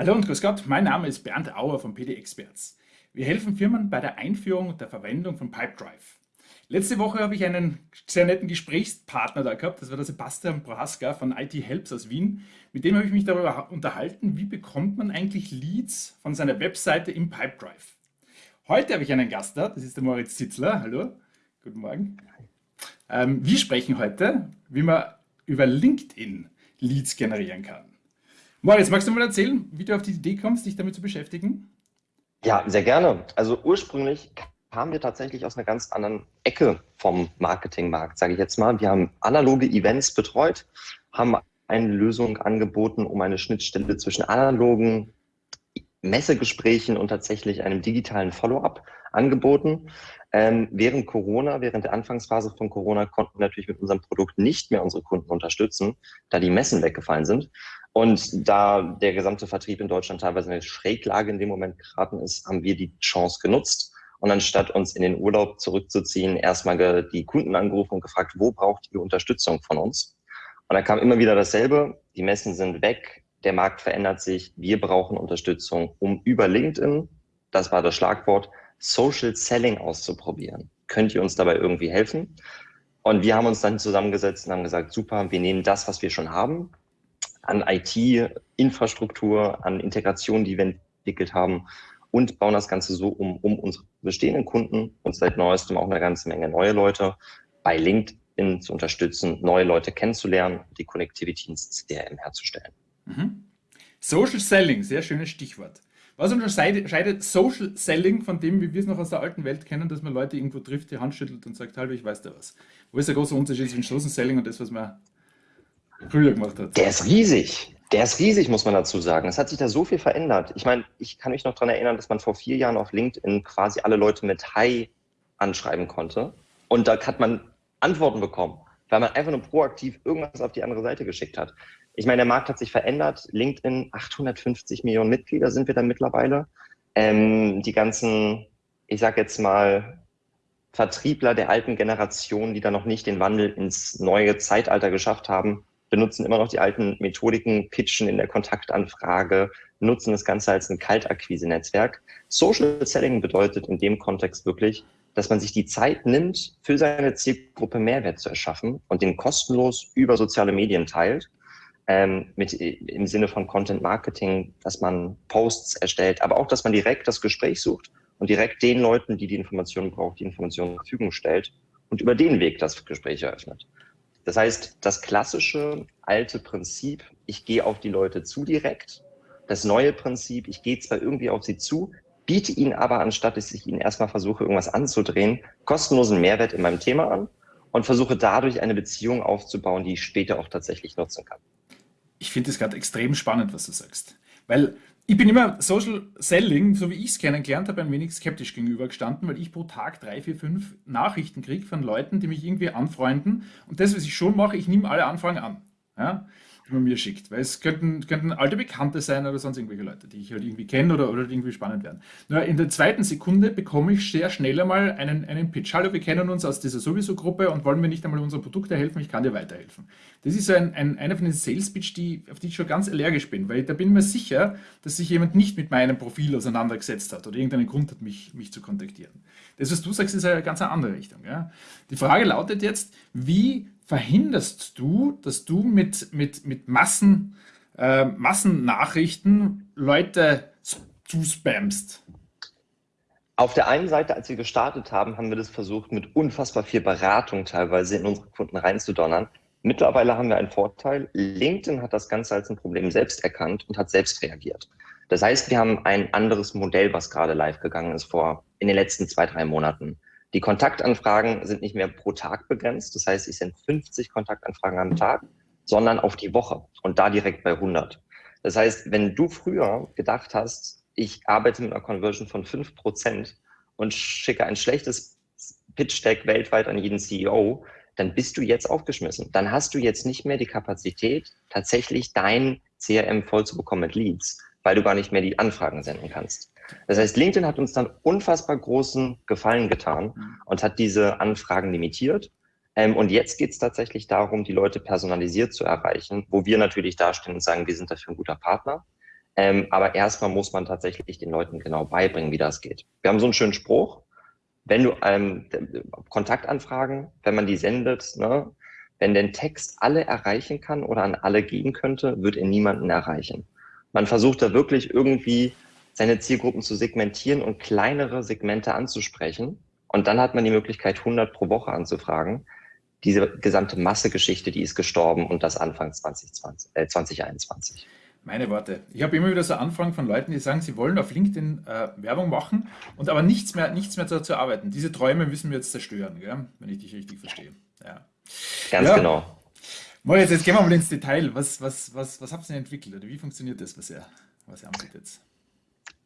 Hallo und grüß Gott, mein Name ist Bernd Auer von PD Experts. Wir helfen Firmen bei der Einführung und der Verwendung von Pipedrive. Letzte Woche habe ich einen sehr netten Gesprächspartner da gehabt, das war der Sebastian Prohaska von IT Helps aus Wien. Mit dem habe ich mich darüber unterhalten, wie bekommt man eigentlich Leads von seiner Webseite im Pipedrive. Heute habe ich einen Gast da, das ist der Moritz Zitzler. Hallo, guten Morgen. Ähm, wir sprechen heute, wie man über LinkedIn Leads generieren kann. Moritz, magst du mal erzählen, wie du auf die Idee kommst, dich damit zu beschäftigen? Ja, sehr gerne. Also ursprünglich kamen wir tatsächlich aus einer ganz anderen Ecke vom Marketingmarkt, sage ich jetzt mal. Wir haben analoge Events betreut, haben eine Lösung angeboten, um eine Schnittstelle zwischen analogen Messegesprächen und tatsächlich einem digitalen Follow-up angeboten. Ähm, während Corona, während der Anfangsphase von Corona, konnten wir natürlich mit unserem Produkt nicht mehr unsere Kunden unterstützen, da die Messen weggefallen sind. Und da der gesamte Vertrieb in Deutschland teilweise in eine Schräglage in dem Moment geraten ist, haben wir die Chance genutzt. Und anstatt uns in den Urlaub zurückzuziehen, erstmal die Kunden angerufen und gefragt, wo braucht ihr Unterstützung von uns? Und da kam immer wieder dasselbe. Die Messen sind weg. Der Markt verändert sich. Wir brauchen Unterstützung, um über LinkedIn, das war das Schlagwort, Social Selling auszuprobieren. Könnt ihr uns dabei irgendwie helfen? Und wir haben uns dann zusammengesetzt und haben gesagt, super, wir nehmen das, was wir schon haben, an IT-Infrastruktur, an Integration, die wir entwickelt haben und bauen das Ganze so um, um unsere bestehenden Kunden und seit neuestem auch eine ganze Menge neue Leute bei LinkedIn zu unterstützen, neue Leute kennenzulernen, die Connectivity ins CRM herzustellen. Mhm. Social Selling, sehr schönes Stichwort. Was unterscheidet Social Selling von dem, wie wir es noch aus der alten Welt kennen, dass man Leute irgendwo trifft, die Hand schüttelt und sagt, hallo, ich weiß da was. Wo ist der große Unterschied zwischen Social Selling und das, was man früher gemacht hat? Der ist riesig. Der ist riesig, muss man dazu sagen. Es hat sich da so viel verändert. Ich meine, ich kann mich noch daran erinnern, dass man vor vier Jahren auf LinkedIn quasi alle Leute mit Hi anschreiben konnte. Und da hat man Antworten bekommen, weil man einfach nur proaktiv irgendwas auf die andere Seite geschickt hat. Ich meine, der Markt hat sich verändert. LinkedIn, 850 Millionen Mitglieder sind wir da mittlerweile. Ähm, die ganzen, ich sag jetzt mal, Vertriebler der alten Generation, die da noch nicht den Wandel ins neue Zeitalter geschafft haben, benutzen immer noch die alten Methodiken, pitchen in der Kontaktanfrage, nutzen das Ganze als ein Kaltakquise-Netzwerk. Social Selling bedeutet in dem Kontext wirklich, dass man sich die Zeit nimmt, für seine Zielgruppe Mehrwert zu erschaffen und den kostenlos über soziale Medien teilt ähm, mit, im Sinne von Content Marketing, dass man Posts erstellt, aber auch, dass man direkt das Gespräch sucht und direkt den Leuten, die die Informationen brauchen, die Informationen zur Verfügung stellt und über den Weg das Gespräch eröffnet. Das heißt, das klassische alte Prinzip, ich gehe auf die Leute zu direkt, das neue Prinzip, ich gehe zwar irgendwie auf sie zu, biete ihnen aber, anstatt dass ich ihnen erstmal versuche, irgendwas anzudrehen, kostenlosen Mehrwert in meinem Thema an und versuche dadurch eine Beziehung aufzubauen, die ich später auch tatsächlich nutzen kann ich finde es gerade extrem spannend, was du sagst. Weil ich bin immer Social Selling, so wie ich es kennengelernt habe, ein wenig skeptisch gegenübergestanden, weil ich pro Tag drei, vier, fünf Nachrichten kriege von Leuten, die mich irgendwie anfreunden. Und das, was ich schon mache, ich nehme alle Anfragen an. Ja? Man mir schickt. Weil es könnten, könnten alte Bekannte sein oder sonst irgendwelche Leute, die ich halt irgendwie kenne oder, oder irgendwie spannend werden. Nur in der zweiten Sekunde bekomme ich sehr schnell einmal einen, einen Pitch. Hallo, wir kennen uns aus dieser Sowieso-Gruppe und wollen mir nicht einmal unsere Produkte helfen, ich kann dir weiterhelfen. Das ist so ein, ein, einer von den Sales-Pitch, die, auf die ich schon ganz allergisch bin, weil da bin ich mir sicher, dass sich jemand nicht mit meinem Profil auseinandergesetzt hat oder irgendeinen Grund hat, mich, mich zu kontaktieren. Das, was du sagst, ist eine ganz andere Richtung. Ja? Die Frage lautet jetzt, wie verhinderst du, dass du mit, mit, mit Massen, äh, Massennachrichten Leute zuspammst? Auf der einen Seite, als wir gestartet haben, haben wir das versucht, mit unfassbar viel Beratung teilweise in unsere Kunden reinzudonnern. Mittlerweile haben wir einen Vorteil. LinkedIn hat das Ganze als ein Problem selbst erkannt und hat selbst reagiert. Das heißt, wir haben ein anderes Modell, was gerade live gegangen ist vor in den letzten zwei, drei Monaten. Die Kontaktanfragen sind nicht mehr pro Tag begrenzt. Das heißt, ich sende 50 Kontaktanfragen am Tag, sondern auf die Woche und da direkt bei 100. Das heißt, wenn du früher gedacht hast, ich arbeite mit einer Conversion von 5% und schicke ein schlechtes Pitch-Deck weltweit an jeden CEO, dann bist du jetzt aufgeschmissen. Dann hast du jetzt nicht mehr die Kapazität, tatsächlich dein CRM voll zu bekommen mit Leads, weil du gar nicht mehr die Anfragen senden kannst. Das heißt, LinkedIn hat uns dann unfassbar großen Gefallen getan und hat diese Anfragen limitiert. Ähm, und jetzt geht es tatsächlich darum, die Leute personalisiert zu erreichen, wo wir natürlich dastehen und sagen, wir sind dafür ein guter Partner. Ähm, aber erstmal muss man tatsächlich den Leuten genau beibringen, wie das geht. Wir haben so einen schönen Spruch, wenn du ähm, Kontaktanfragen, wenn man die sendet, ne, wenn der Text alle erreichen kann oder an alle gehen könnte, wird er niemanden erreichen. Man versucht da wirklich irgendwie seine Zielgruppen zu segmentieren und kleinere Segmente anzusprechen. Und dann hat man die Möglichkeit, 100 pro Woche anzufragen. Diese gesamte Massegeschichte, die ist gestorben und das Anfang 2020, äh, 2021. Meine Worte. Ich habe immer wieder so Anfragen von Leuten, die sagen, sie wollen auf LinkedIn äh, Werbung machen und aber nichts mehr, nichts mehr dazu arbeiten. Diese Träume müssen wir jetzt zerstören, gell? wenn ich dich richtig verstehe. Ja. Ganz ja. genau. Moritz, jetzt gehen wir mal ins Detail. Was, was, was, was habt ihr denn entwickelt oder wie funktioniert das, was ihr, was ihr anbietet?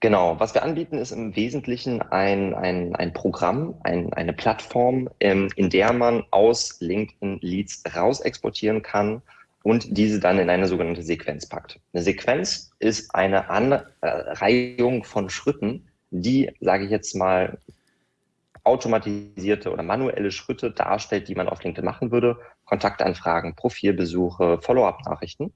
Genau, was wir anbieten, ist im Wesentlichen ein, ein, ein Programm, ein, eine Plattform, ähm, in der man aus LinkedIn Leads raus exportieren kann und diese dann in eine sogenannte Sequenz packt. Eine Sequenz ist eine Anreihung von Schritten, die, sage ich jetzt mal, automatisierte oder manuelle Schritte darstellt, die man auf LinkedIn machen würde. Kontaktanfragen, Profilbesuche, Follow-up-Nachrichten.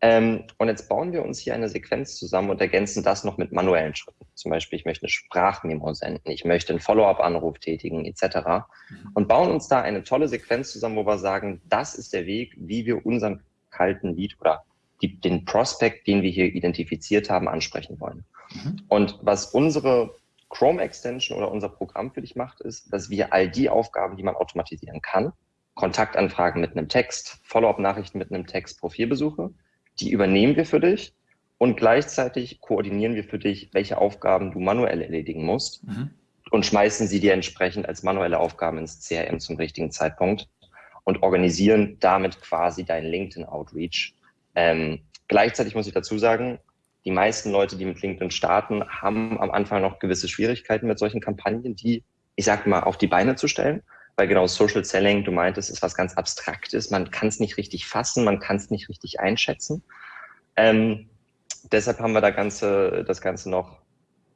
Ähm, und jetzt bauen wir uns hier eine Sequenz zusammen und ergänzen das noch mit manuellen Schritten. Zum Beispiel, ich möchte eine Sprachmemo senden, ich möchte einen Follow-up-Anruf tätigen, etc. Mhm. Und bauen uns da eine tolle Sequenz zusammen, wo wir sagen, das ist der Weg, wie wir unseren kalten Lead oder die, den Prospect, den wir hier identifiziert haben, ansprechen wollen. Mhm. Und was unsere Chrome Extension oder unser Programm für dich macht, ist, dass wir all die Aufgaben, die man automatisieren kann, Kontaktanfragen mit einem Text, Follow-up-Nachrichten mit einem Text, Profilbesuche, die übernehmen wir für dich und gleichzeitig koordinieren wir für dich, welche Aufgaben du manuell erledigen musst mhm. und schmeißen sie dir entsprechend als manuelle Aufgaben ins CRM zum richtigen Zeitpunkt und organisieren damit quasi deinen LinkedIn-Outreach. Ähm, gleichzeitig muss ich dazu sagen, die meisten Leute, die mit LinkedIn starten, haben am Anfang noch gewisse Schwierigkeiten mit solchen Kampagnen, die, ich sag mal, auf die Beine zu stellen. Weil genau Social Selling, du meintest, ist was ganz Abstraktes. Man kann es nicht richtig fassen, man kann es nicht richtig einschätzen. Ähm, deshalb haben wir da ganze, das Ganze noch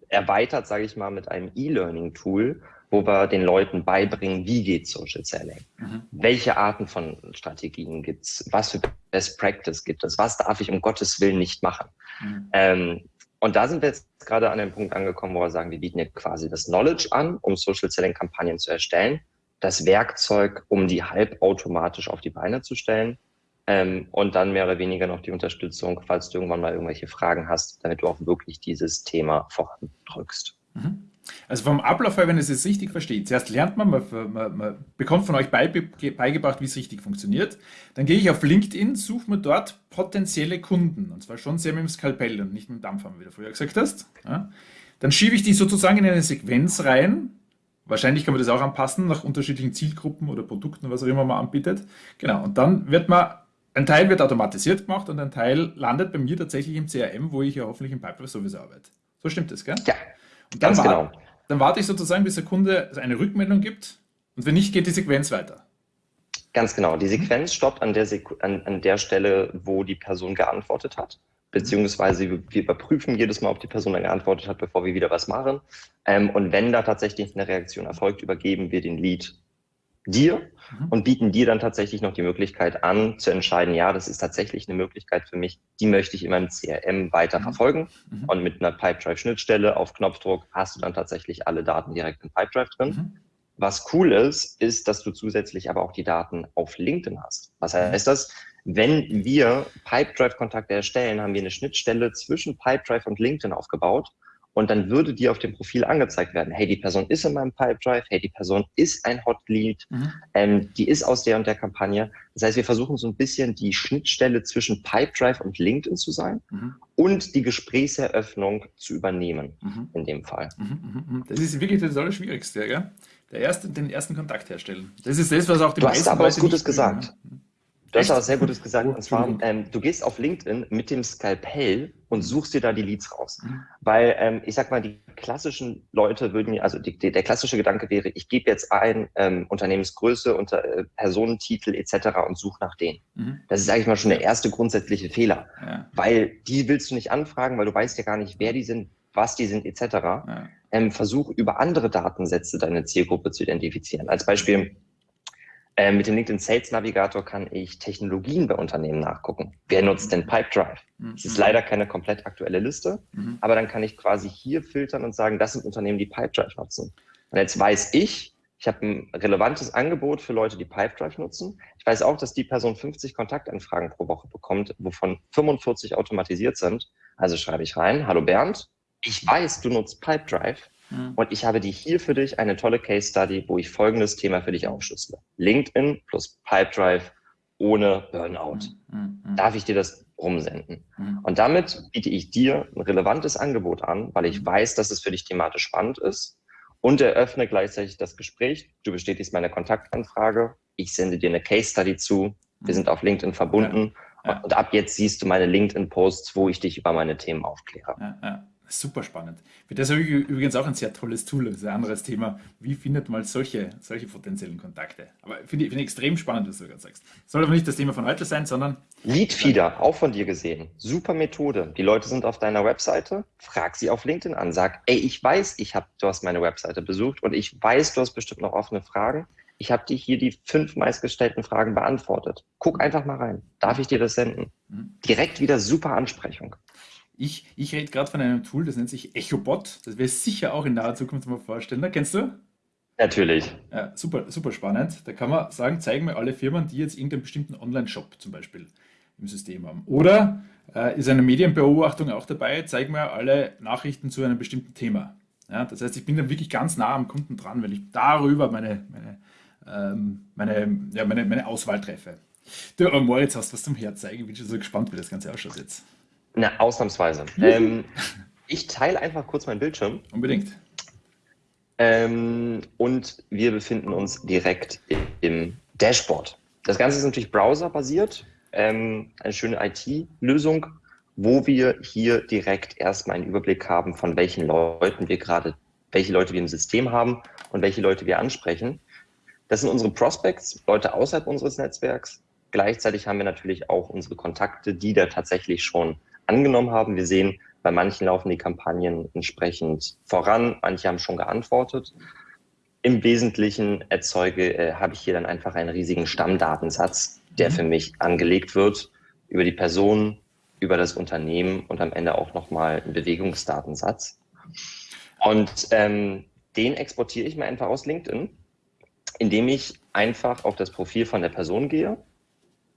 erweitert, sage ich mal, mit einem E-Learning-Tool, wo wir den Leuten beibringen, wie geht Social Selling, mhm. welche Arten von Strategien gibt es, was für Best Practice gibt es, was darf ich um Gottes Willen nicht machen. Mhm. Ähm, und da sind wir jetzt gerade an dem Punkt angekommen, wo wir sagen, wir bieten jetzt quasi das Knowledge an, um Social Selling Kampagnen zu erstellen, das Werkzeug, um die halbautomatisch auf die Beine zu stellen ähm, und dann mehr oder weniger noch die Unterstützung, falls du irgendwann mal irgendwelche Fragen hast, damit du auch wirklich dieses Thema vorandrückst. Mhm. Also vom Ablauf her, wenn es jetzt richtig versteht, zuerst lernt man, man, man, man bekommt von euch beigebracht, wie es richtig funktioniert. Dann gehe ich auf LinkedIn, suche mir dort potenzielle Kunden. Und zwar schon sehr mit dem Skalpell und nicht mit dem Dampfhammer, wie du früher gesagt hast. Ja. Dann schiebe ich die sozusagen in eine Sequenz rein. Wahrscheinlich kann man das auch anpassen nach unterschiedlichen Zielgruppen oder Produkten, was auch immer man anbietet. Genau, und dann wird man, ein Teil wird automatisiert gemacht und ein Teil landet bei mir tatsächlich im CRM, wo ich ja hoffentlich im Pipeline sowieso arbeite. So stimmt das, gell? Ja, und dann, Ganz genau. dann warte ich sozusagen, bis der Kunde eine Rückmeldung gibt und wenn nicht, geht die Sequenz weiter. Ganz genau. Die Sequenz stoppt an der, Sequ an, an der Stelle, wo die Person geantwortet hat. Beziehungsweise wir überprüfen jedes Mal, ob die Person dann geantwortet hat, bevor wir wieder was machen. Ähm, und wenn da tatsächlich eine Reaktion erfolgt, übergeben wir den Lead dir mhm. und bieten dir dann tatsächlich noch die Möglichkeit an, zu entscheiden, ja, das ist tatsächlich eine Möglichkeit für mich, die möchte ich in meinem CRM weiter mhm. verfolgen. Mhm. Und mit einer Pipedrive-Schnittstelle auf Knopfdruck hast du dann tatsächlich alle Daten direkt in Pipedrive drin. Mhm. Was cool ist, ist, dass du zusätzlich aber auch die Daten auf LinkedIn hast. Was mhm. heißt das? Wenn wir Pipedrive-Kontakte erstellen, haben wir eine Schnittstelle zwischen Pipedrive und LinkedIn aufgebaut und dann würde dir auf dem Profil angezeigt werden, hey, die Person ist in meinem Pipedrive, hey, die Person ist ein Hot Lead, mhm. ähm, die ist aus der und der Kampagne. Das heißt, wir versuchen so ein bisschen die Schnittstelle zwischen Pipedrive und LinkedIn zu sein mhm. und die Gesprächseröffnung zu übernehmen mhm. in dem Fall. Mhm, mhm, mhm. Das ist wirklich das Allerschwierigste, gell? Der erste, den ersten Kontakt herstellen. Das ist das, was auch die du meisten hast aber was Gutes gesagt. Können. Du hast aber sehr Gutes gesagt. Und zwar, ähm, du gehst auf LinkedIn mit dem Skalpell und suchst dir da die Leads raus. Mhm. Weil ähm, ich sag mal, die klassischen Leute würden, also die, die, der klassische Gedanke wäre, ich gebe jetzt ein ähm, Unternehmensgröße, unter äh, Personentitel etc. und suche nach denen. Mhm. Das ist, sage ich mal, schon der erste grundsätzliche Fehler. Ja. Weil die willst du nicht anfragen, weil du weißt ja gar nicht, wer die sind, was die sind etc. Ja. Ähm, versuch über andere Datensätze deine Zielgruppe zu identifizieren. Als Beispiel, Äh, mit dem LinkedIn Sales Navigator kann ich Technologien bei Unternehmen nachgucken. Wer nutzt denn Pipedrive? Mhm. Das ist leider keine komplett aktuelle Liste, mhm. aber dann kann ich quasi hier filtern und sagen, das sind Unternehmen, die Pipedrive nutzen. Und jetzt weiß ich, ich habe ein relevantes Angebot für Leute, die Pipedrive nutzen. Ich weiß auch, dass die Person 50 Kontaktanfragen pro Woche bekommt, wovon 45 automatisiert sind. Also schreibe ich rein, hallo Bernd, ich weiß, du nutzt Pipedrive mhm. und ich habe die hier für dich eine tolle Case Study, wo ich folgendes Thema für dich aufschlüssele. LinkedIn plus Pipedrive ohne Burnout. Mhm. Mhm. Darf ich dir das rumsenden? Mhm. Und damit biete ich dir ein relevantes Angebot an, weil ich weiß, dass es für dich thematisch spannend ist und eröffne gleichzeitig das Gespräch. Du bestätigst meine Kontaktanfrage. Ich sende dir eine Case Study zu. Wir sind auf LinkedIn verbunden. Ja, ja. Und ab jetzt siehst du meine LinkedIn-Posts, wo ich dich über meine Themen aufkläre. Ja, Super spannend. Das ist übrigens auch ein sehr tolles Tool. Das ist ein anderes Thema. Wie findet man solche, solche potenziellen Kontakte? Aber finde ich, find ich extrem spannend, was du gerade sagst. Soll aber nicht das Thema von heute sein, sondern. Leadfeeder, auch von dir gesehen. Super Methode. Die Leute sind auf deiner Webseite. Frag sie auf LinkedIn an. Sag, ey, ich weiß, ich hab, du hast meine Webseite besucht und ich weiß, du hast bestimmt noch offene Fragen. Ich habe dir hier die fünf meistgestellten Fragen beantwortet. Guck einfach mal rein. Darf ich dir das senden? Mhm. Direkt wieder super Ansprechung. Ich, ich rede gerade von einem Tool, das nennt sich EchoBot. Das ich sicher auch in naher Zukunft mal vorstellen. Da kennst du? Natürlich. Ja, super, super spannend. Da kann man sagen, zeigen mir alle Firmen, die jetzt irgendeinen bestimmten Online-Shop zum Beispiel im System haben. Oder äh, ist eine Medienbeobachtung auch dabei, zeigen mir alle Nachrichten zu einem bestimmten Thema. Ja, das heißt, ich bin dann wirklich ganz nah am Kunden dran, weil ich darüber meine, meine, ähm, meine, ja, meine, meine Auswahl treffe. Du, Moritz, hast was zum Herzeigen. Ich bin schon so gespannt, wie das Ganze ausschaut jetzt. Na, ausnahmsweise. ähm, ich teile einfach kurz meinen Bildschirm. Unbedingt. Ähm, und wir befinden uns direkt im Dashboard. Das Ganze ist natürlich browserbasiert, ähm, eine schöne IT-Lösung, wo wir hier direkt erstmal einen Überblick haben, von welchen Leuten wir gerade, welche Leute wir im System haben und welche Leute wir ansprechen. Das sind unsere Prospects, Leute außerhalb unseres Netzwerks. Gleichzeitig haben wir natürlich auch unsere Kontakte, die da tatsächlich schon angenommen haben. Wir sehen, bei manchen laufen die Kampagnen entsprechend voran, manche haben schon geantwortet. Im Wesentlichen erzeuge, äh, habe ich hier dann einfach einen riesigen Stammdatensatz, der mhm. für mich angelegt wird über die Person, über das Unternehmen und am Ende auch nochmal einen Bewegungsdatensatz. Und ähm, den exportiere ich mir einfach aus LinkedIn, indem ich einfach auf das Profil von der Person gehe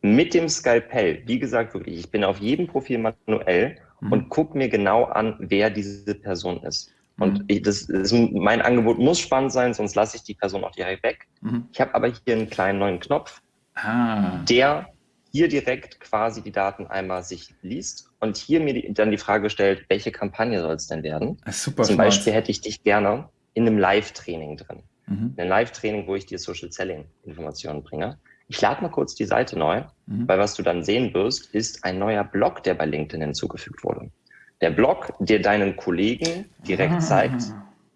mit dem Skalpell, wie gesagt, wirklich, ich bin auf jedem Profil manuell mhm. und gucke mir genau an, wer diese Person ist. Und mhm. ich, das, das, mein Angebot muss spannend sein, sonst lasse ich die Person auch direkt weg. Mhm. Ich habe aber hier einen kleinen neuen Knopf, ah. der hier direkt quasi die Daten einmal sich liest und hier mir die, dann die Frage stellt, welche Kampagne soll es denn werden? Super Zum smart. Beispiel hätte ich dich gerne in einem Live-Training drin. Mhm. In einem Live-Training, wo ich dir Social Selling Informationen bringe. Ich lade mal kurz die Seite neu, mhm. weil was du dann sehen wirst, ist ein neuer Blog, der bei LinkedIn hinzugefügt wurde. Der Blog, der deinen Kollegen direkt ah. zeigt,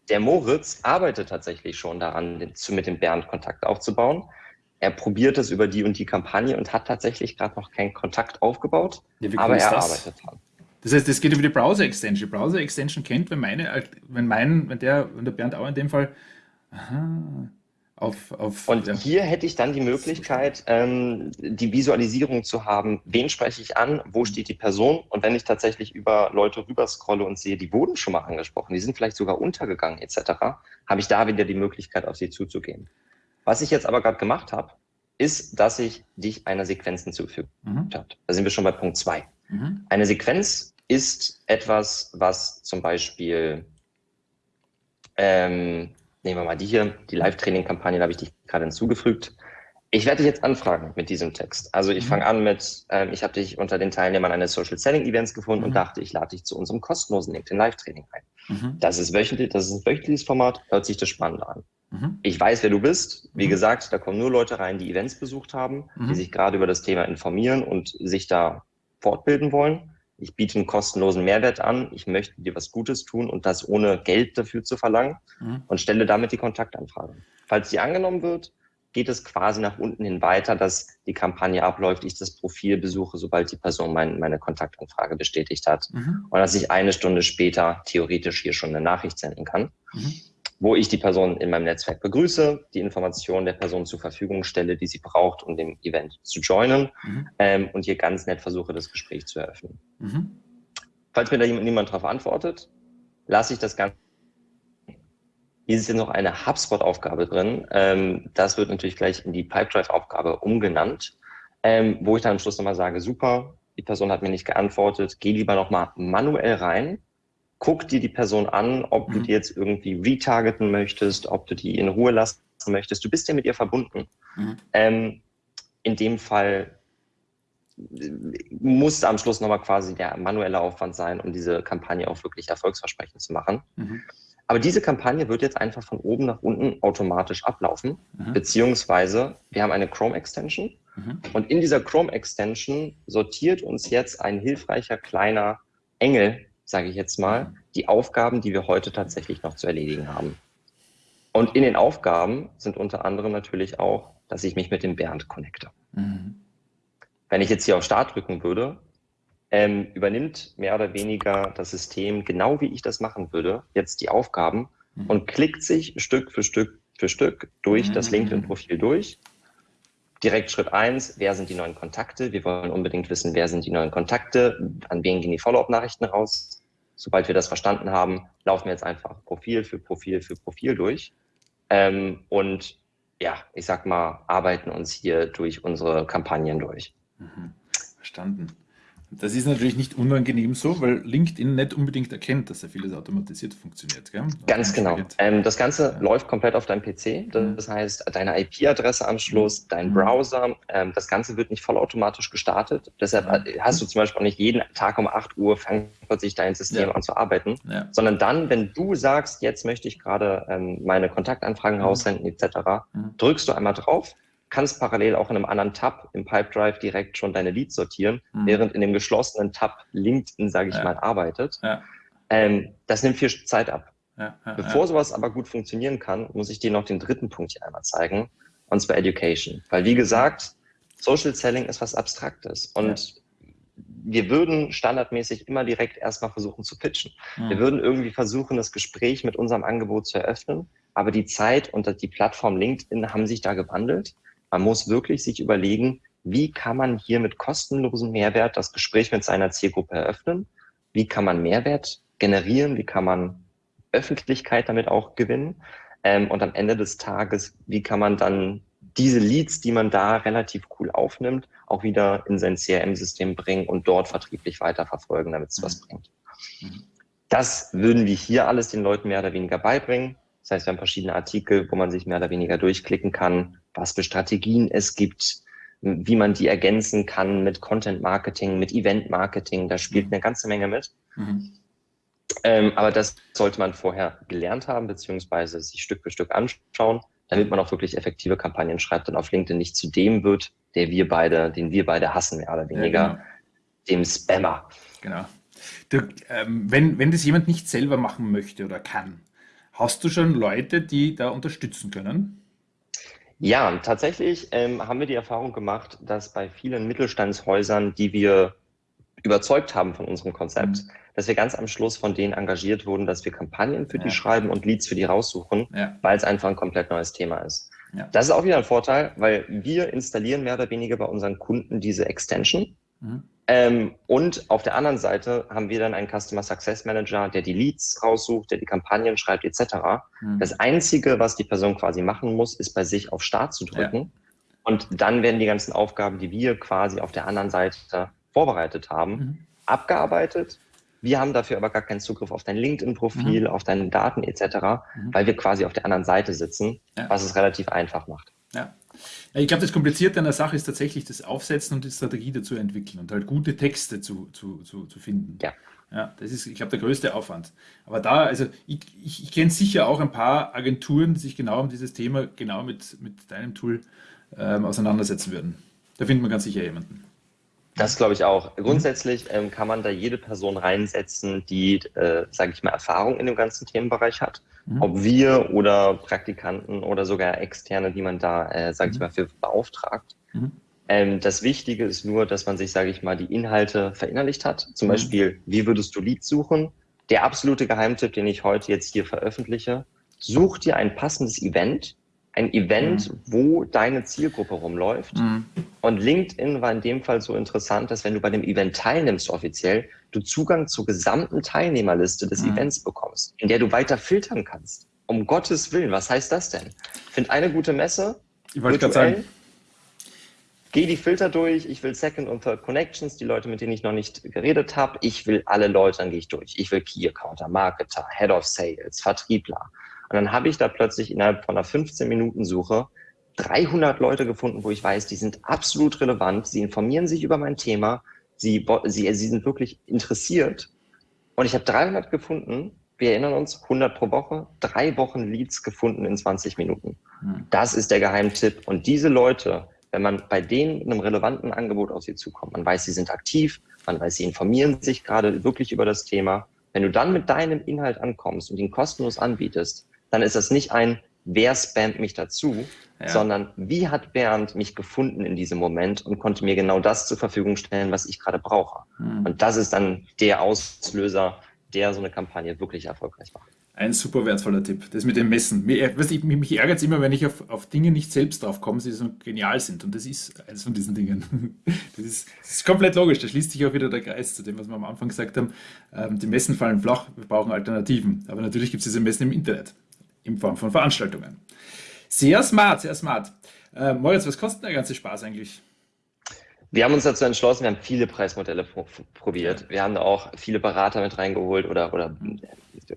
der Moritz arbeitet tatsächlich schon daran, mit dem Bernd Kontakt aufzubauen. Er probiert es über die und die Kampagne und hat tatsächlich gerade noch keinen Kontakt aufgebaut, ja, aber er das? arbeitet dran. Das heißt, es geht über die Browser-Extension. Browser-Extension kennt, wenn meine, wenn mein, wenn der, wenn der Bernd auch in dem Fall, aha, auf, auf, und ja. hier hätte ich dann die Möglichkeit, ähm, die Visualisierung zu haben, wen spreche ich an, wo steht die Person und wenn ich tatsächlich über Leute rüberscrolle und sehe, die wurden schon mal angesprochen, die sind vielleicht sogar untergegangen etc., habe ich da wieder die Möglichkeit, auf sie zuzugehen. Was ich jetzt aber gerade gemacht habe, ist, dass ich dich einer Sequenz hinzugefügt mhm. habe. Da sind wir schon bei Punkt zwei. Mhm. Eine Sequenz ist etwas, was zum Beispiel ähm, nehmen wir mal die hier, die Live-Training-Kampagne, da habe ich dich gerade hinzugefügt. Ich werde dich jetzt anfragen mit diesem Text. Also ich mhm. fange an mit, ähm, ich habe dich unter den Teilnehmern eines Social Selling Events gefunden mhm. und dachte, ich lade dich zu unserem kostenlosen LinkedIn Live-Training ein. Mhm. Das ist wöchentlich, das ist ein wöchentliches Format, hört sich das spannend an. Mhm. Ich weiß, wer du bist. Wie mhm. gesagt, da kommen nur Leute rein, die Events besucht haben, die mhm. sich gerade über das Thema informieren und sich da fortbilden wollen ich biete einen kostenlosen Mehrwert an, ich möchte dir was Gutes tun und das ohne Geld dafür zu verlangen mhm. und stelle damit die Kontaktanfrage. Falls die angenommen wird, geht es quasi nach unten hin weiter, dass die Kampagne abläuft, ich das Profil besuche, sobald die Person mein, meine Kontaktanfrage bestätigt hat mhm. und dass ich eine Stunde später theoretisch hier schon eine Nachricht senden kann. Mhm. Wo ich die Person in meinem Netzwerk begrüße, die Informationen der Person zur Verfügung stelle, die sie braucht, um dem Event zu joinen mhm. ähm, und hier ganz nett versuche, das Gespräch zu eröffnen. Mhm. Falls mir da niemand darauf antwortet, lasse ich das Ganze. Hier ist jetzt noch eine HubSpot-Aufgabe drin. Ähm, das wird natürlich gleich in die Pipedrive-Aufgabe umgenannt, ähm, wo ich dann am Schluss nochmal sage, super, die Person hat mir nicht geantwortet, geh lieber nochmal manuell rein guck dir die Person an, ob du mhm. die jetzt irgendwie retargeten möchtest, ob du die in Ruhe lassen möchtest. Du bist ja mit ihr verbunden. Mhm. Ähm, in dem Fall äh, muss am Schluss nochmal quasi der manuelle Aufwand sein, um diese Kampagne auch wirklich erfolgsversprechend zu machen. Mhm. Aber diese Kampagne wird jetzt einfach von oben nach unten automatisch ablaufen, mhm. beziehungsweise wir haben eine Chrome-Extension mhm. und in dieser Chrome-Extension sortiert uns jetzt ein hilfreicher kleiner Engel sage ich jetzt mal, die Aufgaben, die wir heute tatsächlich noch zu erledigen haben. Und in den Aufgaben sind unter anderem natürlich auch, dass ich mich mit dem Bernd connecte. Mhm. Wenn ich jetzt hier auf Start drücken würde, ähm, übernimmt mehr oder weniger das System, genau wie ich das machen würde, jetzt die Aufgaben mhm. und klickt sich Stück für Stück für Stück durch mhm. das LinkedIn-Profil durch. Direkt Schritt eins: wer sind die neuen Kontakte? Wir wollen unbedingt wissen, wer sind die neuen Kontakte, an wen gehen die Follow-up-Nachrichten raus, sobald wir das verstanden haben, laufen wir jetzt einfach Profil für Profil für Profil durch. Ähm, und ja, ich sag mal, arbeiten uns hier durch unsere Kampagnen durch. Mhm. Verstanden. Das ist natürlich nicht unangenehm so, weil LinkedIn nicht unbedingt erkennt, dass ja vieles automatisiert funktioniert. Gell? Ganz genau. Ähm, das Ganze ja. läuft komplett auf deinem PC. Das mhm. heißt, deine IP-Adresse am Schluss, mhm. dein mhm. Browser, ähm, das Ganze wird nicht vollautomatisch gestartet. Deshalb mhm. hast du zum Beispiel auch nicht jeden Tag um 8 Uhr fängt plötzlich dein System ja. an zu arbeiten, ja. sondern dann, wenn du sagst, jetzt möchte ich gerade ähm, meine Kontaktanfragen mhm. raussenden etc., drückst du einmal drauf kannst parallel auch in einem anderen Tab im Pipedrive direkt schon deine Leads sortieren, mhm. während in dem geschlossenen Tab LinkedIn, sage ich ja. mal, arbeitet. Ja. Ähm, das nimmt viel Zeit ab. Ja, Bevor sowas aber gut funktionieren kann, muss ich dir noch den dritten Punkt hier einmal zeigen, und zwar Education. Weil wie gesagt, Social Selling ist was Abstraktes und wir würden standardmäßig immer direkt erstmal versuchen zu pitchen. Mhm. Wir würden irgendwie versuchen, das Gespräch mit unserem Angebot zu eröffnen, aber die Zeit und die Plattform LinkedIn haben sich da gewandelt man muss wirklich sich überlegen, wie kann man hier mit kostenlosem Mehrwert das Gespräch mit seiner Zielgruppe eröffnen? Wie kann man Mehrwert generieren? Wie kann man Öffentlichkeit damit auch gewinnen? Ähm, und am Ende des Tages, wie kann man dann diese Leads, die man da relativ cool aufnimmt, auch wieder in sein CRM-System bringen und dort vertrieblich weiterverfolgen, damit es mhm. was bringt. Mhm. Das würden wir hier alles den Leuten mehr oder weniger beibringen. Das heißt, wir haben verschiedene Artikel, wo man sich mehr oder weniger durchklicken kann, was für Strategien es gibt, wie man die ergänzen kann mit Content Marketing, mit Event Marketing. Da spielt mhm. eine ganze Menge mit. Mhm. Ähm, aber das sollte man vorher gelernt haben, beziehungsweise sich Stück für Stück anschauen, damit man auch wirklich effektive Kampagnen schreibt und auf LinkedIn nicht zu dem wird, der wir beide, den wir beide hassen, mehr oder weniger, ja, genau. dem Spammer. Genau. Du, ähm, wenn, wenn das jemand nicht selber machen möchte oder kann, Hast du schon Leute, die da unterstützen können? Ja, tatsächlich ähm, haben wir die Erfahrung gemacht, dass bei vielen Mittelstandshäusern, die wir überzeugt haben von unserem Konzept, mhm. dass wir ganz am Schluss von denen engagiert wurden, dass wir Kampagnen für ja. die schreiben und Leads für die raussuchen, ja. weil es einfach ein komplett neues Thema ist. Ja. Das ist auch wieder ein Vorteil, weil wir installieren mehr oder weniger bei unseren Kunden diese Extension. Mhm. Ähm, und auf der anderen Seite haben wir dann einen Customer Success Manager, der die Leads raussucht, der die Kampagnen schreibt, etc. Mhm. Das Einzige, was die Person quasi machen muss, ist bei sich auf Start zu drücken. Ja. Und dann werden die ganzen Aufgaben, die wir quasi auf der anderen Seite vorbereitet haben, mhm. abgearbeitet. Wir haben dafür aber gar keinen Zugriff auf dein LinkedIn-Profil, mhm. auf deine Daten etc., mhm. weil wir quasi auf der anderen Seite sitzen, ja. was es relativ einfach macht. Ja. Ich glaube, das Komplizierte an der Sache ist tatsächlich das Aufsetzen und die Strategie dazu entwickeln und halt gute Texte zu, zu, zu, zu finden. Ja. Ja, das ist, ich glaube, der größte Aufwand. Aber da, also ich, ich, ich kenne sicher auch ein paar Agenturen, die sich genau um dieses Thema, genau mit, mit deinem Tool ähm, auseinandersetzen würden. Da findet man ganz sicher jemanden. Das glaube ich auch. Grundsätzlich ähm, kann man da jede Person reinsetzen, die, äh, sage ich mal, Erfahrung in dem ganzen Themenbereich hat. Mhm. Ob wir oder Praktikanten oder sogar Externe, die man da, äh, sage ich mhm. mal, für beauftragt. Mhm. Ähm, das Wichtige ist nur, dass man sich, sage ich mal, die Inhalte verinnerlicht hat. Zum mhm. Beispiel, wie würdest du Leads suchen? Der absolute Geheimtipp, den ich heute jetzt hier veröffentliche, such dir ein passendes Event, ein Event, mhm. wo deine Zielgruppe rumläuft. Mhm. Und LinkedIn war in dem Fall so interessant, dass wenn du bei dem Event teilnimmst offiziell, du Zugang zur gesamten Teilnehmerliste des mhm. Events bekommst, in der du weiter filtern kannst. Um Gottes Willen, was heißt das denn? Find eine gute Messe, ich wollte gerade sagen, Geh die Filter durch. Ich will Second und Third Connections, die Leute, mit denen ich noch nicht geredet habe. Ich will alle Leute, dann gehe ich durch. Ich will Key Accounter, Marketer, Head of Sales, Vertriebler. Und dann habe ich da plötzlich innerhalb von einer 15-Minuten-Suche 300 Leute gefunden, wo ich weiß, die sind absolut relevant. Sie informieren sich über mein Thema. Sie, sie, sie sind wirklich interessiert. Und ich habe 300 gefunden. Wir erinnern uns, 100 pro Woche, drei Wochen Leads gefunden in 20 Minuten. Hm. Das ist der Geheimtipp. Und diese Leute, wenn man bei denen mit einem relevanten Angebot auf sie zukommt, man weiß, sie sind aktiv, man weiß, sie informieren sich gerade wirklich über das Thema. Wenn du dann mit deinem Inhalt ankommst und ihn kostenlos anbietest, dann ist das nicht ein, wer spammt mich dazu, ja. sondern wie hat Bernd mich gefunden in diesem Moment und konnte mir genau das zur Verfügung stellen, was ich gerade brauche. Mhm. Und das ist dann der Auslöser, der so eine Kampagne wirklich erfolgreich macht. Ein super wertvoller Tipp. Das mit dem Messen. Mich, mich ärgert es immer, wenn ich auf, auf Dinge nicht selbst drauf komme, die so genial sind. Und das ist eines von diesen Dingen. Das ist, das ist komplett logisch. Da schließt sich auch wieder der Kreis zu dem, was wir am Anfang gesagt haben. Ähm, die Messen fallen flach, wir brauchen Alternativen. Aber natürlich gibt es diese Messen im Internet, in Form von Veranstaltungen. Sehr smart, sehr smart. Äh, Moritz, was kostet der ganze Spaß eigentlich? Wir haben uns dazu entschlossen, wir haben viele Preismodelle probiert. Wir haben auch viele Berater mit reingeholt oder, oder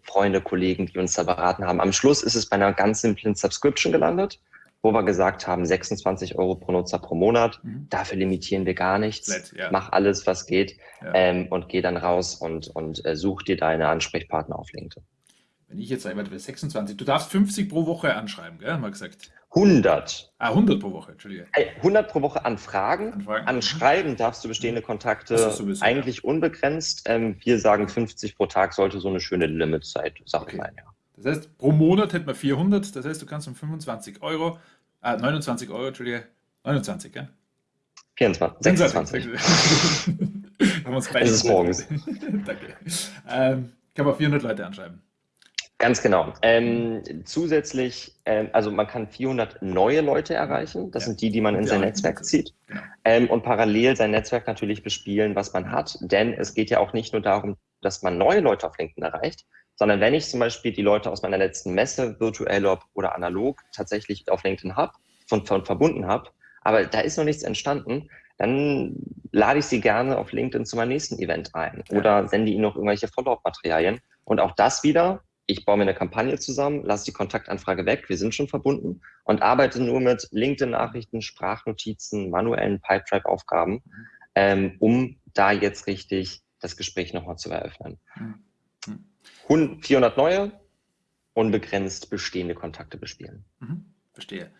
Freunde, Kollegen, die uns da beraten haben. Am Schluss ist es bei einer ganz simplen Subscription gelandet, wo wir gesagt haben, 26 Euro pro Nutzer pro Monat. Mhm. Dafür limitieren wir gar nichts. Nett, ja. Mach alles, was geht ja. ähm, und geh dann raus und, und äh, such dir deine Ansprechpartner auf LinkedIn. Wenn ich jetzt einmal 26, du darfst 50 pro Woche anschreiben, gell, haben wir gesagt. 100. Ah, 100 pro Woche, Entschuldige. 100 pro Woche Anfragen. Anfragen. Anschreiben darfst du bestehende Kontakte sowieso, eigentlich ja. unbegrenzt. Ähm, wir sagen 50 pro Tag sollte so eine schöne Limitzeit sein. Okay. ja. Das heißt, pro Monat hätten wir 400. Das heißt, du kannst um 25 Euro, äh, 29 Euro, Entschuldige, 29, gell? 24, 26. haben wir uns beide. Es ist morgens. Danke. Ähm, kann man 400 Leute anschreiben. Ganz genau. Ähm, zusätzlich, ähm, also man kann 400 neue Leute erreichen. Das ja. sind die, die man in ja, sein Netzwerk zieht. Genau. Ähm, und parallel sein Netzwerk natürlich bespielen, was man hat. Denn es geht ja auch nicht nur darum, dass man neue Leute auf LinkedIn erreicht, sondern wenn ich zum Beispiel die Leute aus meiner letzten Messe, virtuell oder analog, tatsächlich auf LinkedIn habe, von, von verbunden habe, aber da ist noch nichts entstanden, dann lade ich sie gerne auf LinkedIn zu meinem nächsten Event ein oder sende ihnen noch irgendwelche Follow-up-Materialien. Und auch das wieder ich baue mir eine Kampagne zusammen, lasse die Kontaktanfrage weg, wir sind schon verbunden und arbeite nur mit LinkedIn-Nachrichten, Sprachnotizen, manuellen Pipedrive-Aufgaben, ähm, um da jetzt richtig das Gespräch nochmal zu eröffnen. Mhm. 400 neue, unbegrenzt bestehende Kontakte bespielen. Mhm. Verstehe.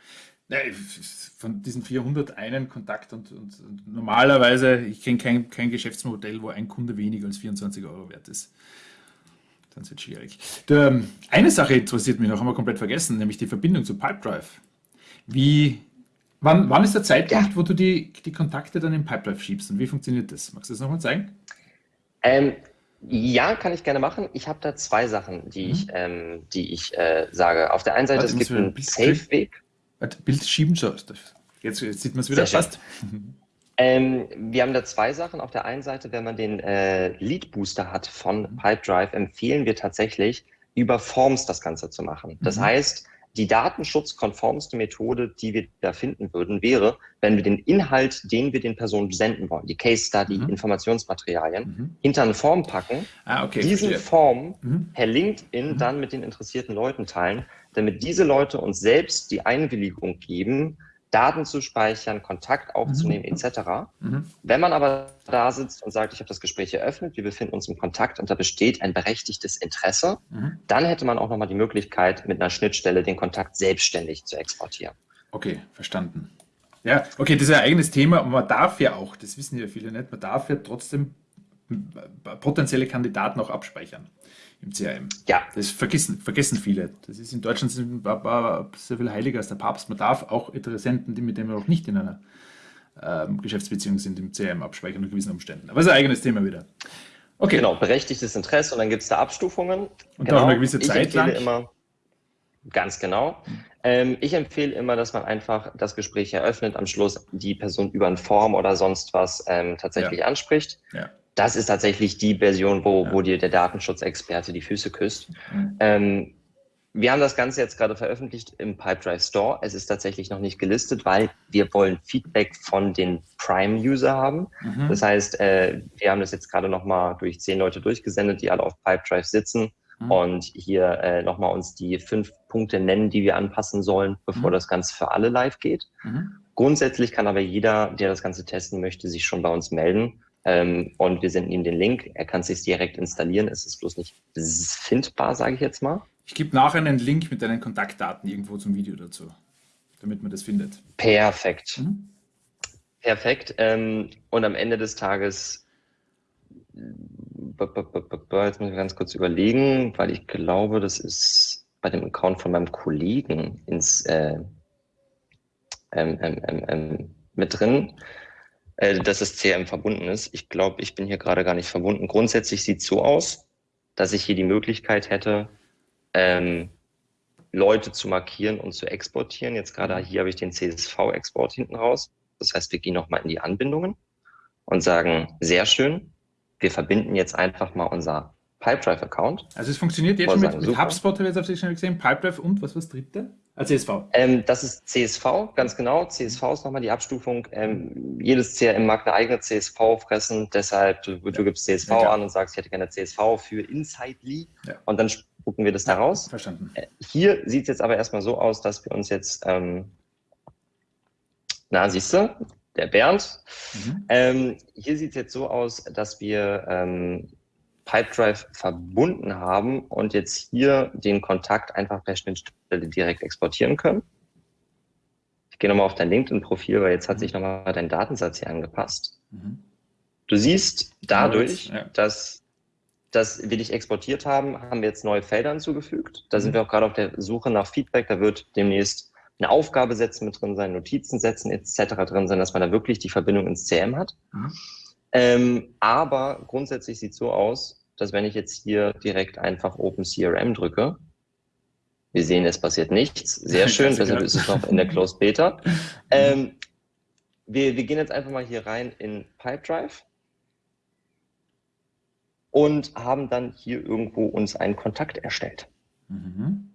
von diesen 400 einen Kontakt und, und, und normalerweise, ich kenne kein, kein Geschäftsmodell, wo ein Kunde weniger als 24 Euro wert ist wird es schwierig. Der, eine Sache interessiert mich noch, haben wir komplett vergessen, nämlich die Verbindung zu Pipedrive. Wie, wann, wann ist der Zeitpunkt, ja. wo du die, die Kontakte dann in Pipedrive schiebst und wie funktioniert das? Magst du das nochmal zeigen? Ähm, ja, kann ich gerne machen. Ich habe da zwei Sachen, die mhm. ich, ähm, die ich äh, sage. Auf der einen Seite, Warte, es gibt einen Safe-Weg. Bild schieben, so. Jetzt, jetzt sieht man es wieder fast. Ähm, wir haben da zwei Sachen. Auf der einen Seite, wenn man den äh, Lead Booster hat von mhm. Pipedrive, empfehlen wir tatsächlich, über Forms das Ganze zu machen. Das mhm. heißt, die datenschutzkonformste Methode, die wir da finden würden, wäre, wenn wir den Inhalt, den wir den Personen senden wollen, die Case Study, mhm. Informationsmaterialien, mhm. hinter eine Form packen, ah, okay, diesen verstehe. Form mhm. per LinkedIn mhm. dann mit den interessierten Leuten teilen, damit diese Leute uns selbst die Einwilligung geben, Daten zu speichern, Kontakt aufzunehmen, mhm. etc. Mhm. Wenn man aber da sitzt und sagt, ich habe das Gespräch eröffnet, wir befinden uns im Kontakt und da besteht ein berechtigtes Interesse, mhm. dann hätte man auch nochmal die Möglichkeit, mit einer Schnittstelle den Kontakt selbstständig zu exportieren. Okay, verstanden. Ja, okay, das ist ein eigenes Thema und man darf ja auch, das wissen ja viele nicht, man darf ja trotzdem potenzielle Kandidaten auch abspeichern im CRM. Ja. Das vergessen, vergessen viele. Das ist in Deutschland sehr viel heiliger als der Papst. Man darf auch Interessenten, die mit denen wir auch nicht in einer ähm, Geschäftsbeziehung sind, im CRM abspeichern unter gewissen Umständen. Aber das ist ein eigenes Thema wieder. Okay. Genau, berechtigtes Interesse und dann gibt es da Abstufungen. Und genau. auch eine gewisse Zeit lang. Immer, Ganz genau. Ähm, ich empfehle immer, dass man einfach das Gespräch eröffnet, am Schluss die Person über ein Form oder sonst was ähm, tatsächlich Ja. anspricht. Ja. Das ist tatsächlich die Version, wo, wo dir der Datenschutzexperte die Füße küsst. Mhm. Ähm, wir haben das Ganze jetzt gerade veröffentlicht im Pipedrive Store. Es ist tatsächlich noch nicht gelistet, weil wir wollen Feedback von den Prime-User haben. Mhm. Das heißt, äh, wir haben das jetzt gerade nochmal durch zehn Leute durchgesendet, die alle auf Pipedrive sitzen Mhm. und hier äh, nochmal uns die fünf Punkte nennen, die wir anpassen sollen, bevor Mhm. das Ganze für alle live geht. Mhm. Grundsätzlich kann aber jeder, der das Ganze testen möchte, sich schon bei uns melden. Ähm, und wir senden ihm den Link. Er kann es sich direkt installieren. Es ist bloß nicht findbar, sage ich jetzt mal. Ich gebe nachher einen Link mit deinen Kontaktdaten irgendwo zum Video dazu, damit man das findet. Perfekt. Mhm. Perfekt. Ähm, und am Ende des Tages, jetzt muss ich ganz kurz überlegen, weil ich glaube, das ist bei dem Account von meinem Kollegen ins äh, ähm, ähm, ähm, ähm, mit drin, äh, dass das CRM verbunden ist. Ich glaube, ich bin hier gerade gar nicht verbunden. Grundsätzlich sieht es so aus, dass ich hier die Möglichkeit hätte, ähm, Leute zu markieren und zu exportieren. Jetzt gerade hier habe ich den CSV-Export hinten raus. Das heißt, wir gehen nochmal in die Anbindungen und sagen, sehr schön, wir verbinden jetzt einfach mal unser Pipedrive-Account. Also es funktioniert jetzt schon mit, sagen, mit. HubSpot, habe ich jetzt auf sich schon gesehen, Pipedrive und was war das dritte? CSV. Ähm, das ist CSV, ganz genau. CSV ist nochmal die Abstufung. Ähm, jedes CRM mag eine eigene CSV fressen. Deshalb, du, du gibst CSV Ja, an und sagst, ich hätte gerne CSV für Insightly. Ja. Und dann spucken wir das da raus. Verstanden. Äh, Hier sieht es jetzt aber erstmal so aus, dass wir uns jetzt, ähm, na, siehst du, der Bernd, Mhm. ähm, hier sieht es jetzt so aus, dass wir ähm, Pipedrive verbunden haben und jetzt hier den Kontakt einfach per Schnittstelle direkt exportieren können. Ich gehe nochmal auf dein LinkedIn-Profil, weil jetzt hat sich nochmal dein Datensatz hier angepasst. Mhm. Du siehst dadurch, Ja. dass, dass wir dich exportiert haben, haben wir jetzt neue Felder hinzugefügt. Da sind Mhm. wir auch gerade auf der Suche nach Feedback. Da wird demnächst eine Aufgabe setzen mit drin sein, Notizen setzen etc. drin sein, dass man da wirklich die Verbindung ins CM hat. Mhm. Ähm, aber grundsätzlich sieht es so aus, dass wenn ich jetzt hier direkt einfach Open CRM drücke, wir sehen, es passiert nichts. Sehr schön, deshalb ist es noch in der Closed Beta. Ähm, wir, wir gehen jetzt einfach mal hier rein in Pipedrive und haben dann hier irgendwo uns einen Kontakt erstellt. Mhm.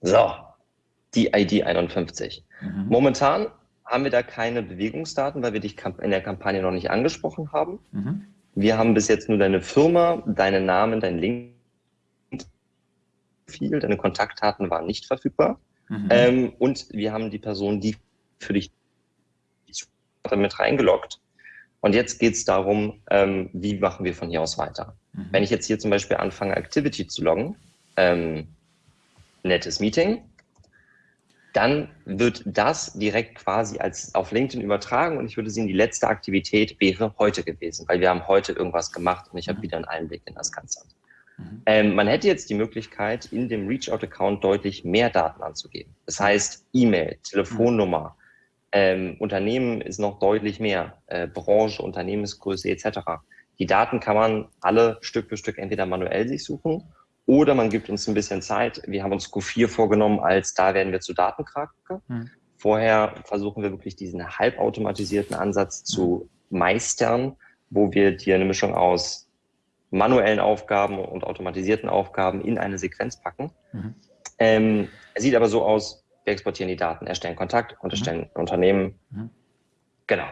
So, die ID 51. Mhm. Momentan haben wir da keine Bewegungsdaten, weil wir dich in der Kampagne noch nicht angesprochen haben. Mhm. Wir haben bis jetzt nur deine Firma, deinen Namen, dein Link. Viel, deine Kontaktdaten waren nicht verfügbar. Mhm. Ähm, und wir haben die Person, die für dich damit reingeloggt. Und jetzt geht es darum, ähm, wie machen wir von hier aus weiter. Mhm. Wenn ich jetzt hier zum Beispiel anfange, Activity zu loggen, ähm, nettes Meeting, dann wird das direkt quasi als auf LinkedIn übertragen und ich würde sehen, die letzte Aktivität wäre heute gewesen, weil wir haben heute irgendwas gemacht und ich habe Mhm. wieder einen Einblick in das Ganze. Mhm. Ähm, man hätte jetzt die Möglichkeit, in dem Reach-Out-Account deutlich mehr Daten anzugeben. Das heißt, E-Mail, Telefonnummer, ähm, Unternehmen ist noch deutlich mehr, äh, Branche, Unternehmensgröße etc. Die Daten kann man alle Stück für Stück entweder manuell sich suchen oder man gibt uns ein bisschen Zeit. Wir haben uns Q4 vorgenommen, als da werden wir zu Datenkrake. Mhm. Vorher versuchen wir wirklich diesen halbautomatisierten Ansatz zu meistern, wo wir dir eine Mischung aus manuellen Aufgaben und automatisierten Aufgaben in eine Sequenz packen. Mhm. Ähm, sieht aber so aus, wir exportieren die Daten, erstellen Kontakt und erstellen Unternehmen. Mhm. Genau.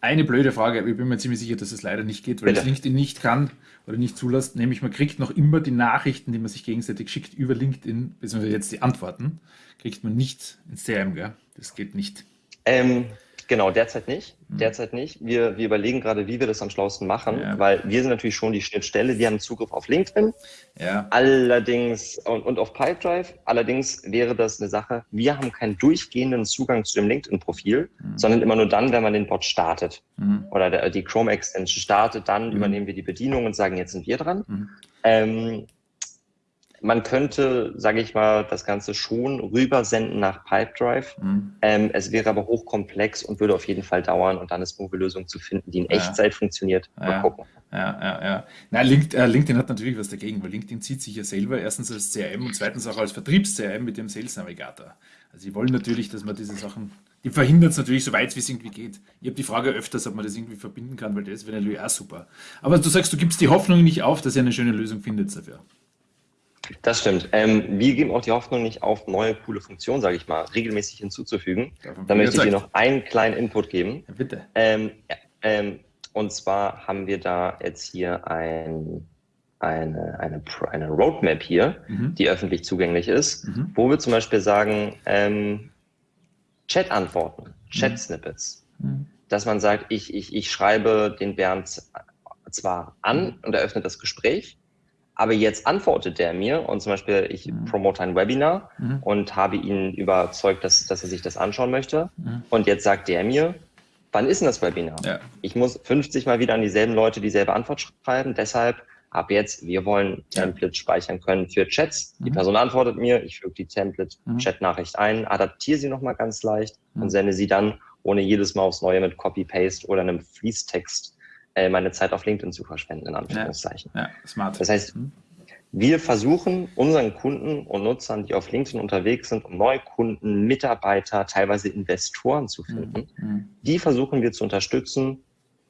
Eine blöde Frage, ich bin mir ziemlich sicher, dass es leider nicht geht, weil Bitte. es LinkedIn nicht kann oder nicht zulässt. Nämlich man kriegt noch immer die Nachrichten, die man sich gegenseitig schickt über LinkedIn, beziehungsweise jetzt die Antworten, kriegt man nicht ins CRM, gell? Das geht nicht. Ähm, genau, derzeit nicht. Mhm. Derzeit nicht. Wir, wir überlegen gerade, wie wir das am schlausten machen, Ja. weil wir sind natürlich schon die Schnittstelle. Wir haben Zugriff auf LinkedIn, Ja. allerdings und, und auf Pipedrive. Allerdings wäre das eine Sache, wir haben keinen durchgehenden Zugang zu dem LinkedIn-Profil, Mhm. sondern immer nur dann, wenn man den Bot startet Mhm. oder der, die Chrome-Extension startet, dann Mhm. übernehmen wir die Bedienung und sagen, jetzt sind wir dran. Mhm. Ähm, man könnte, sage ich mal, das Ganze schon rübersenden nach Pipedrive. Mhm. Ähm, es wäre aber hochkomplex und würde auf jeden Fall dauern und dann ist eine Lösung zu finden, die in Ja. Echtzeit funktioniert. Mal Ja. gucken. Ja, ja, ja. Na, LinkedIn, äh, LinkedIn hat natürlich was dagegen, weil LinkedIn zieht sich ja selber erstens als CRM und zweitens auch als Vertriebs-CRM mit dem Sales Navigator. Also sie wollen natürlich, dass man diese Sachen, die verhindern es natürlich so weit, wie es irgendwie geht. Ich habe die Frage öfters, ob man das irgendwie verbinden kann, weil das wäre natürlich auch super. Aber du sagst, du gibst die Hoffnung nicht auf, dass ihr eine schöne Lösung findet dafür. Das stimmt. Ähm, wir geben auch die Hoffnung nicht auf, neue coole Funktionen, sage ich mal, regelmäßig hinzuzufügen. Da möchte ich dir noch einen kleinen Input geben. Ja, bitte. Ähm, ähm, und zwar haben wir da jetzt hier ein, eine, eine, eine Roadmap hier, mhm. die öffentlich zugänglich ist, mhm. wo wir zum Beispiel sagen, ähm, Chat-Antworten, Chat-Snippets. Mhm. Dass man sagt, ich, ich, ich schreibe den Bernd zwar an und eröffne das Gespräch, aber jetzt antwortet der mir und zum Beispiel ich mhm. promote ein Webinar mhm. und habe ihn überzeugt, dass, dass er sich das anschauen möchte. Mhm. Und jetzt sagt der mir, wann ist denn das Webinar? Ja. Ich muss 50 Mal wieder an dieselben Leute dieselbe Antwort schreiben. Deshalb ab jetzt, wir wollen Templates speichern können für Chats. Die mhm. Person antwortet mir, ich füge die Template-Chat-Nachricht ein, adaptiere sie nochmal ganz leicht und mhm. sende sie dann, ohne jedes Mal aufs Neue mit Copy-Paste oder einem Fließtext äh, meine Zeit auf LinkedIn zu verschwenden, in Anführungszeichen. Ja, ja smart. Das heißt, mhm. wir versuchen unseren Kunden und Nutzern, die auf LinkedIn unterwegs sind, um neue Kunden, Mitarbeiter, teilweise Investoren zu finden, mhm. mhm. die versuchen wir zu unterstützen,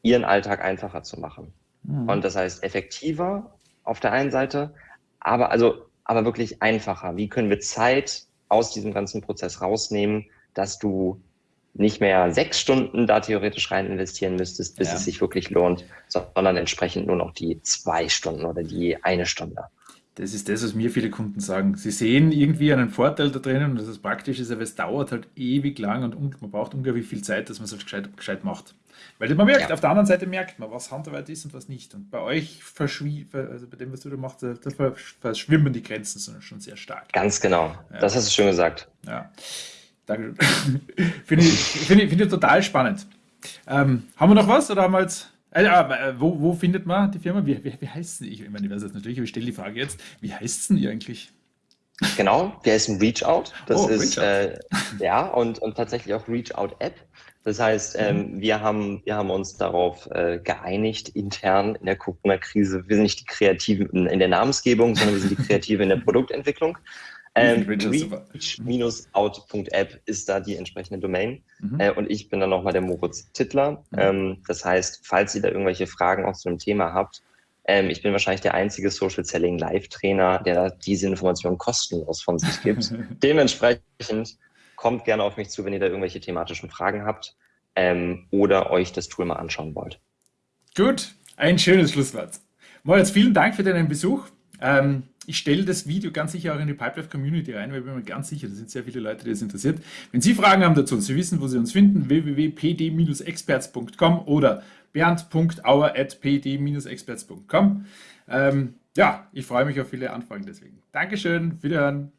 ihren Alltag einfacher zu machen. Mhm. Und das heißt effektiver auf der einen Seite, aber also aber wirklich einfacher. Wie können wir Zeit aus diesem ganzen Prozess rausnehmen, dass du nicht mehr sechs Stunden da theoretisch rein investieren müsstest, bis ja. es sich wirklich lohnt, sondern entsprechend nur noch die zwei Stunden oder die eine Stunde. Das ist das, was mir viele Kunden sagen. Sie sehen irgendwie einen Vorteil da drinnen und das ist praktisch ist, aber es dauert halt ewig lang und man braucht unglaublich viel Zeit, dass man es halt gescheit, gescheit macht. Weil man merkt, ja. auf der anderen Seite merkt man, was Handarbeit ist und was nicht. Und bei euch also bei dem, was du da machst, da verschwimmen die Grenzen schon sehr stark. Ganz genau. Ja. Das hast du schön gesagt. Ja. Dankeschön. Finde ich, find ich, find ich total spannend. Ähm, haben wir noch was oder haben wir jetzt. Äh, äh, wo, wo findet man die Firma? Wie, wie, wie heißt sie? Ich, ich meine, ich weiß jetzt natürlich, aber ich stelle die Frage jetzt. Wie heißt denn ihr eigentlich? Genau, ist ein Reach Out. Das oh, ist Reach äh, ja und, und tatsächlich auch Reach Out App. Das heißt, ähm, mhm. wir, haben, wir haben uns darauf äh, geeinigt, intern in der Corona-Krise. Wir sind nicht die Kreativen in der Namensgebung, sondern wir sind die Kreative in der Produktentwicklung. Ähm, Reach-out.app ist da die entsprechende Domain. Mhm. Äh, und ich bin dann nochmal der Moritz Tittler. Mhm. Ähm, das heißt, falls ihr da irgendwelche Fragen auch zu dem Thema habt, ähm, ich bin wahrscheinlich der einzige Social Selling Live-Trainer, der diese Informationen kostenlos von sich gibt. Dementsprechend kommt gerne auf mich zu, wenn ihr da irgendwelche thematischen Fragen habt ähm, oder euch das Tool mal anschauen wollt. Gut, ein schönes Schlusswort. Moritz, vielen Dank für deinen Besuch. Ähm, ich stelle das Video ganz sicher auch in die Pipelife Community rein, weil ich bin mir ganz sicher, da sind sehr viele Leute, die das interessiert. Wenn Sie Fragen haben dazu, Sie wissen, wo Sie uns finden, www.pd-experts.com oder bernd.auer.pd-experts.com. Ähm, ja, ich freue mich auf viele Anfragen deswegen. Dankeschön, wiederhören.